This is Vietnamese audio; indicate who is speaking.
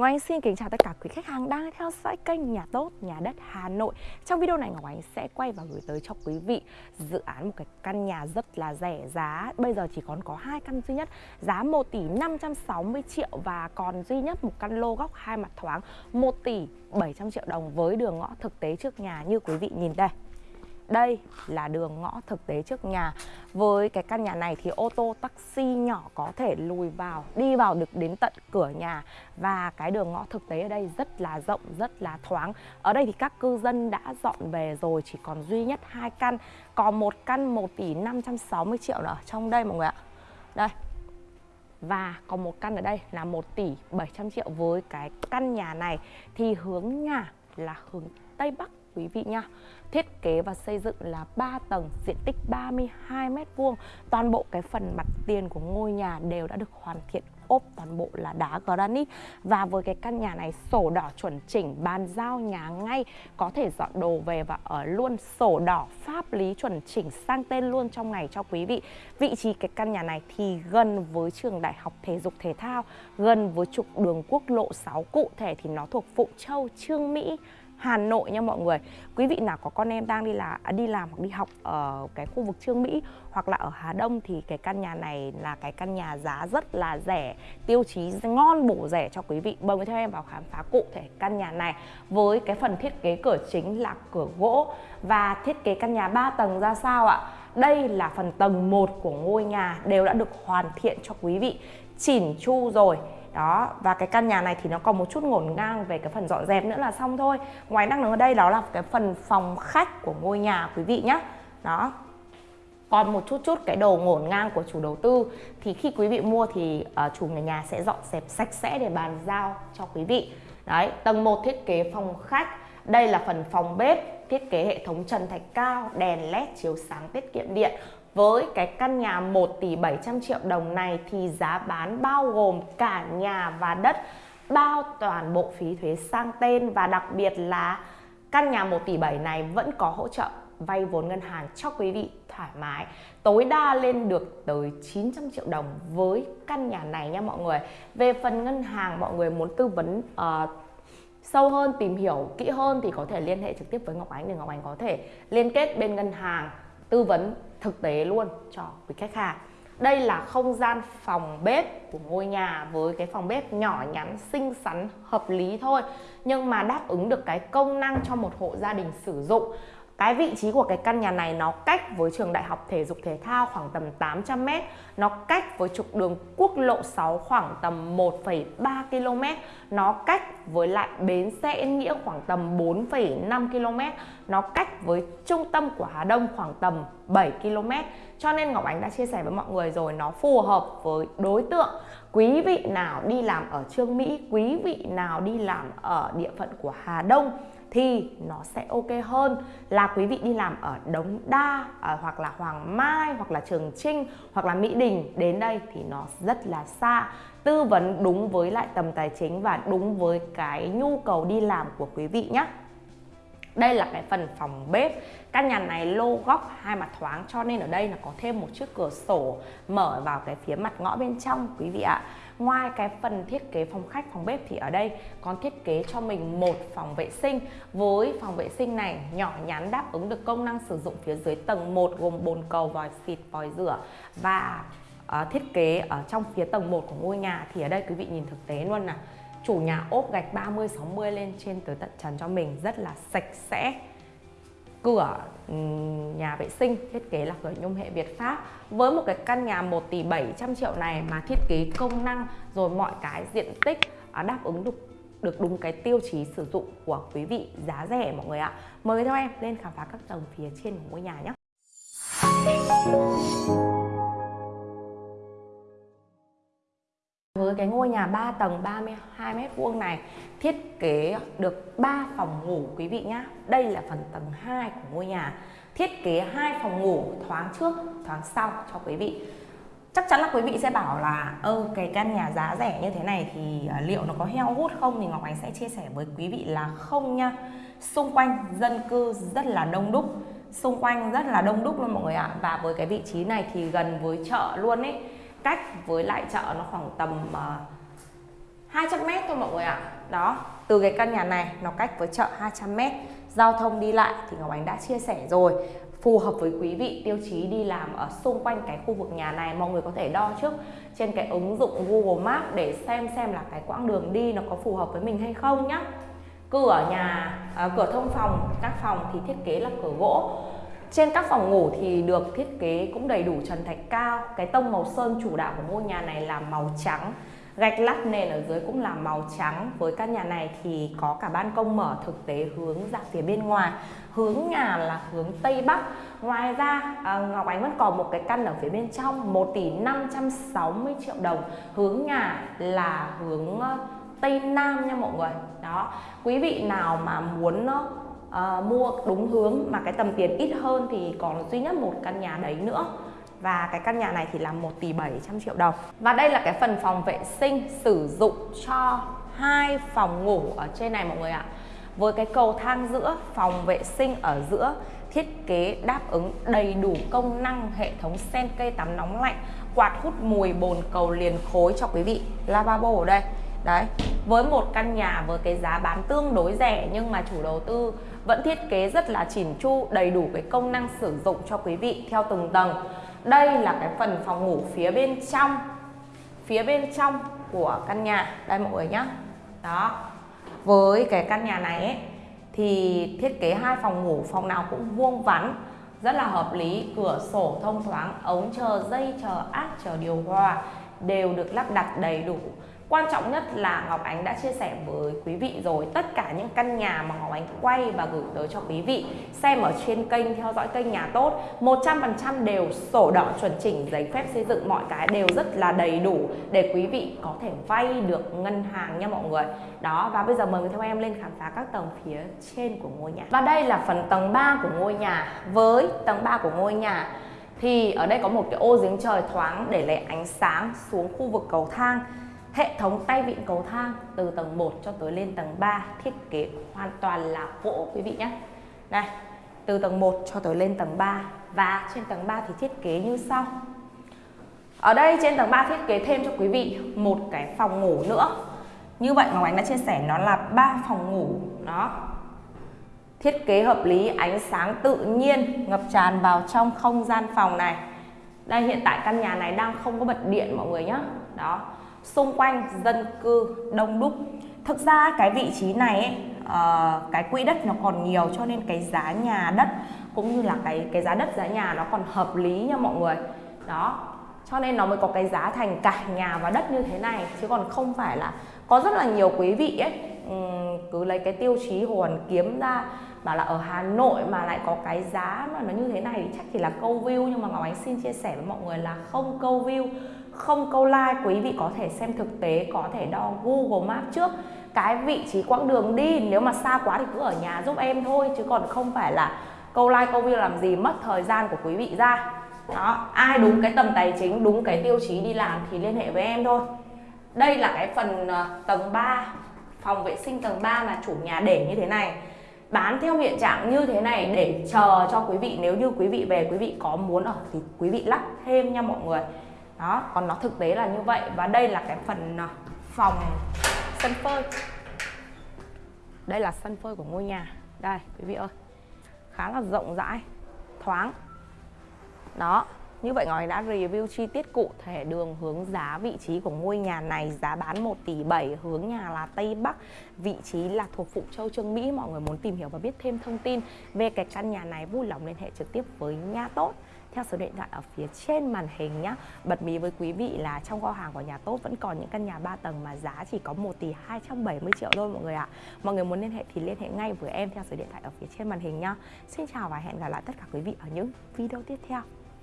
Speaker 1: Ngọc Anh xin kính chào tất cả quý khách hàng đang theo dõi kênh Nhà Tốt, Nhà Đất Hà Nội. Trong video này Ngọc Anh sẽ quay và gửi tới cho quý vị dự án một cái căn nhà rất là rẻ giá. Bây giờ chỉ còn có hai căn duy nhất giá 1 tỷ 560 triệu và còn duy nhất một căn lô góc hai mặt thoáng 1 tỷ 700 triệu đồng với đường ngõ thực tế trước nhà như quý vị nhìn đây đây là đường ngõ thực tế trước nhà. Với cái căn nhà này thì ô tô taxi nhỏ có thể lùi vào Đi vào được đến tận cửa nhà. Và cái đường ngõ thực tế ở đây rất là rộng, rất là thoáng. Ở đây thì các cư dân đã dọn về rồi Chỉ còn duy nhất hai căn. Còn một căn 1 tỷ 560 triệu nữa trong đây mọi người ạ. Đây. Và còn một căn ở đây là 1 tỷ 700 triệu. Với cái căn nhà này thì hướng nhà là hướng Tây Bắc quý vị nha. Thiết kế và xây dựng là 3 tầng, diện tích 32 m2 Toàn bộ cái phần mặt tiền của ngôi nhà đều đã được hoàn thiện ốp toàn bộ là đá granite. Và với cái căn nhà này sổ đỏ chuẩn chỉnh bàn giao nhà ngay có thể dọn đồ về và ở luôn. Sổ đỏ pháp lý chuẩn chỉnh sang tên luôn trong ngày cho quý vị. Vị trí cái căn nhà này thì gần với trường đại học thể dục thể thao gần với trục đường quốc lộ 6 cụ thể thì nó thuộc Phụng Châu Trương Mỹ. Hà Nội nha mọi người. Quý vị nào có con em đang đi là à, đi làm hoặc đi học ở cái khu vực Trương Mỹ hoặc là ở Hà Đông thì cái căn nhà này là cái căn nhà giá rất là rẻ, tiêu chí ngon, bổ rẻ cho quý vị. Mời theo em vào khám phá cụ thể căn nhà này với cái phần thiết kế cửa chính là cửa gỗ. Và thiết kế căn nhà 3 tầng ra sao ạ? Đây là phần tầng 1 của ngôi nhà, đều đã được hoàn thiện cho quý vị. Chỉn chu rồi đó và cái căn nhà này thì nó còn một chút ngổn ngang về cái phần dọn dẹp nữa là xong thôi. Ngoài năng lượng ở đây đó là cái phần phòng khách của ngôi nhà quý vị nhé đó. Còn một chút chút cái đồ ngổn ngang của chủ đầu tư. Thì khi quý vị mua thì uh, chủ nhà nhà sẽ dọn dẹp sạch sẽ để bàn giao cho quý vị. Đấy tầng 1 thiết kế phòng khách. Đây là phần phòng bếp thiết kế hệ thống trần thạch cao đèn led chiếu sáng tiết kiệm điện với cái căn nhà 1 tỷ 700 triệu đồng này thì giá bán bao gồm cả nhà và đất bao toàn bộ phí thuế sang tên và đặc biệt là căn nhà 1 tỷ 7 này vẫn có hỗ trợ vay vốn ngân hàng cho quý vị thoải mái. Tối đa lên được tới 900 triệu đồng với căn nhà này nha mọi người. Về phần ngân hàng mọi người muốn tư vấn uh, sâu hơn tìm hiểu kỹ hơn thì có thể liên hệ trực tiếp với Ngọc Ánh để Ngọc Ánh có thể liên kết bên ngân hàng tư vấn thực tế luôn cho quý khách hàng. Đây là không gian phòng bếp của ngôi nhà với cái phòng bếp nhỏ nhắn, xinh xắn, hợp lý thôi. Nhưng mà đáp ứng được cái công năng cho một hộ gia đình sử dụng cái vị trí của cái căn nhà này nó cách với trường đại học thể dục thể thao khoảng tầm 800 m nó cách với trục đường quốc lộ 6 khoảng tầm 1,3 km. Nó cách với lại bến xe Yên Nghĩa khoảng tầm 4,5 km. Nó cách với trung tâm của Hà Đông khoảng tầm 7 km. Cho nên Ngọc Ánh đã chia sẻ với mọi người rồi nó phù hợp với đối tượng. Quý vị nào đi làm ở Trương Mỹ quý vị nào đi làm ở địa phận của Hà Đông thì nó sẽ ok hơn. Là quý vị đi làm ở Đống Đa à, hoặc là Hoàng Mai hoặc là Trường Trinh hoặc là Mỹ Đình đến đây thì nó rất là xa. Tư vấn đúng với lại tầm tài chính và đúng với cái nhu cầu đi làm của quý vị nhé đây là cái phần phòng bếp. Căn nhà này lô góc hai mặt thoáng cho nên ở đây là có thêm một chiếc cửa sổ mở vào cái phía mặt ngõ bên trong quý vị ạ. Ngoài cái phần thiết kế phòng khách, phòng bếp thì ở đây còn thiết kế cho mình một phòng vệ sinh. Với phòng vệ sinh này nhỏ nhắn đáp ứng được công năng sử dụng phía dưới tầng 1 gồm bồn cầu, vòi xịt, vòi rửa Và uh, thiết kế ở trong phía tầng 1 của ngôi nhà. Thì ở đây quý vị nhìn thực tế luôn nè. Chủ nhà ốp gạch 30 60 lên trên tới tận trần cho mình rất là sạch sẽ cửa ừ, nhà vệ sinh, thiết kế là cửa nhôm hệ Việt Pháp. Với một cái căn nhà 1 tỷ 700 triệu này mà thiết kế công năng rồi mọi cái diện tích à, đáp ứng được được đúng cái tiêu chí sử dụng của quý vị giá rẻ mọi người ạ. Mời theo em lên khám phá các tầng phía trên của ngôi nhà nhé. Cái ngôi nhà 3 tầng 32 mét vuông này thiết kế được 3 phòng ngủ quý vị nhá Đây là phần tầng 2 của ngôi nhà. Thiết kế hai phòng ngủ thoáng trước, thoáng sau cho quý vị. Chắc chắn là quý vị sẽ bảo là ơ cái căn nhà giá rẻ như thế này thì à, liệu nó có heo hút không thì Ngọc Ánh sẽ chia sẻ với quý vị là không nha. Xung quanh dân cư rất là đông đúc xung quanh rất là đông đúc luôn mọi người ạ và với cái vị trí này thì gần với chợ luôn ấy cách với lại chợ nó khoảng tầm ờ, uh, 200m thôi mọi người ạ. Đó từ cái căn nhà này nó cách với chợ 200m giao thông đi lại thì Ngọc Ánh đã chia sẻ rồi. Phù hợp với quý vị tiêu chí đi làm ở xung quanh cái khu vực nhà này mọi người có thể đo trước trên cái ứng dụng Google Maps để xem xem là cái quãng đường đi nó có phù hợp với mình hay không nhá. Cửa nhà à, cửa thông phòng các phòng thì thiết kế là cửa gỗ trên các phòng ngủ thì được thiết kế cũng đầy đủ trần thạch cao. Cái tông màu sơn chủ đạo của ngôi nhà này là màu trắng. Gạch lát nền ở dưới cũng là màu trắng. Với căn nhà này thì có cả ban công mở thực tế hướng ra phía bên ngoài. Hướng nhà là hướng tây bắc. Ngoài ra à, Ngọc Ánh vẫn còn một cái căn ở phía bên trong 1 tỷ 560 triệu đồng. Hướng nhà là hướng à, tây nam nha mọi người. Đó. Quý vị nào mà muốn à, uh, mua đúng hướng mà cái tầm tiền ít hơn thì còn duy nhất một căn nhà đấy nữa. Và cái căn nhà này thì là 1 tỷ 700 triệu đồng. Và đây là cái phần phòng vệ sinh sử dụng cho hai phòng ngủ ở trên này mọi người ạ. Với cái cầu thang giữa phòng vệ sinh ở giữa thiết kế đáp ứng đầy đủ công năng hệ thống sen cây tắm nóng lạnh quạt hút mùi bồn cầu liền khối cho quý vị. Lavabo ở đây. Đấy với một căn nhà với cái giá bán tương đối rẻ nhưng mà chủ đầu tư vẫn thiết kế rất là chỉn chu đầy đủ cái công năng sử dụng cho quý vị theo từng tầng. Đây là cái phần phòng ngủ phía bên trong phía bên trong của căn nhà. Đây mọi người nhé đó. Với cái căn nhà này ấy, thì thiết kế hai phòng ngủ phòng nào cũng vuông vắn rất là hợp lý. Cửa sổ thông thoáng ống chờ dây chờ áp chờ điều hòa đều được lắp đặt đầy đủ. Quan trọng nhất là Ngọc Ánh đã chia sẻ với quý vị rồi. Tất cả những căn nhà mà Ngọc Ánh quay và gửi tới cho quý vị, xem ở trên kênh, theo dõi kênh nhà tốt 100% đều sổ đỏ chuẩn chỉnh, giấy phép xây dựng, mọi cái đều rất là đầy đủ để quý vị có thể vay được ngân hàng nha mọi người. Đó, và bây giờ mời người theo em lên khám phá các tầng phía trên của ngôi nhà. Và đây là phần tầng 3 của ngôi nhà. Với tầng 3 của ngôi nhà thì ở đây có một cái ô giếng trời thoáng để lấy ánh sáng xuống khu vực cầu thang. Hệ thống tay vịn cầu thang từ tầng 1 cho tới lên tầng 3 thiết kế hoàn toàn là gỗ quý vị nhé. này từ tầng 1 cho tới lên tầng 3 và trên tầng 3 thì thiết kế như sau. Ở đây trên tầng 3 thiết kế thêm cho quý vị một cái phòng ngủ nữa. Như vậy Ngọc Ánh đã chia sẻ nó là ba phòng ngủ đó. Thiết kế hợp lý, ánh sáng tự nhiên ngập tràn vào trong không gian phòng này. Đây hiện tại căn nhà này đang không có bật điện mọi người nhé. Đó xung quanh dân cư đông đúc. Thực ra cái vị trí này ấy, uh, cái quỹ đất nó còn nhiều cho nên cái giá nhà đất cũng như là cái cái giá đất giá nhà nó còn hợp lý nha mọi người. Đó cho nên nó mới có cái giá thành cả nhà và đất như thế này chứ còn không phải là có rất là nhiều quý vị ấy cứ lấy cái tiêu chí hồ hoàn kiếm ra bảo là ở Hà Nội mà lại có cái giá mà nó như thế này thì chắc chỉ là câu view nhưng mà Ngọc Ánh xin chia sẻ với mọi người là không câu view không câu like, quý vị có thể xem thực tế, có thể đo Google Maps trước cái vị trí quãng đường đi. Nếu mà xa quá thì cứ ở nhà giúp em thôi, chứ còn không phải là câu like, câu view làm gì, mất thời gian của quý vị ra. Đó, ai đúng cái tầm tài chính, đúng cái tiêu chí đi làm thì liên hệ với em thôi. Đây là cái phần ờ, tầng 3 phòng vệ sinh tầng 3 mà chủ nhà để như thế này. Bán theo hiện trạng như thế này để chờ cho quý vị. Nếu như quý vị về, quý vị có muốn ở thì quý vị lắp thêm nha mọi người đó, còn nó thực tế là như vậy. Và đây là cái phần à, phòng sân phơi. Đây là sân phơi của ngôi nhà. Đây, quý vị ơi. Khá là rộng rãi, thoáng. Đó như vậy Ngọc đã review chi tiết cụ thể đường hướng giá vị trí của ngôi nhà này, Giá bán 1 tỷ 7 hướng nhà là Tây Bắc, Vị trí là thuộc Phụ Châu, Trương Mỹ. Mọi người muốn tìm hiểu và biết thêm thông tin về cái căn nhà này, vui lòng liên hệ trực tiếp với Nha Tốt. Theo số điện thoại ở phía trên màn hình nhé Bật mí với quý vị là trong kho hàng của nhà tốt vẫn còn những căn nhà 3 tầng mà giá chỉ có 1 tỷ 270 triệu thôi mọi người ạ. Mọi người muốn liên hệ thì liên hệ ngay với em theo số điện thoại ở phía trên màn hình nhá. Xin chào và hẹn gặp lại tất cả quý vị ở những video tiếp theo.